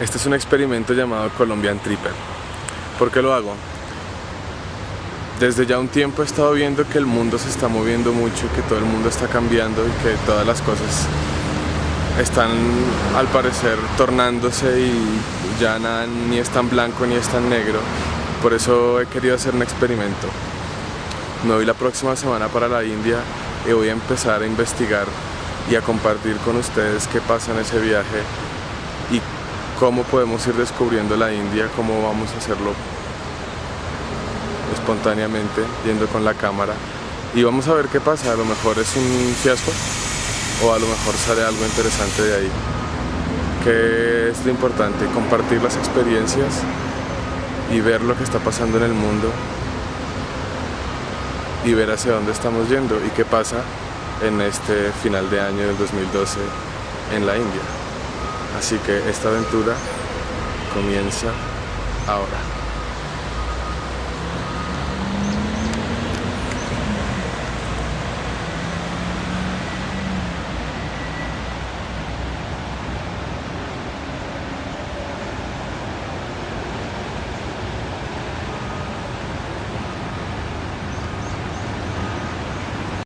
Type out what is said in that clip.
Este es un experimento llamado Colombian Tripper. ¿Por qué lo hago? Desde ya un tiempo he estado viendo que el mundo se está moviendo mucho, que todo el mundo está cambiando y que todas las cosas están al parecer tornándose y ya nada ni es tan blanco ni es tan negro. Por eso he querido hacer un experimento. Me voy la próxima semana para la India y voy a empezar a investigar y a compartir con ustedes qué pasa en ese viaje y cómo podemos ir descubriendo la India, cómo vamos a hacerlo espontáneamente, yendo con la cámara y vamos a ver qué pasa, a lo mejor es un fiasco o a lo mejor sale algo interesante de ahí. Que es lo importante, compartir las experiencias y ver lo que está pasando en el mundo y ver hacia dónde estamos yendo y qué pasa en este final de año del 2012 en la India. Así que esta aventura comienza ahora.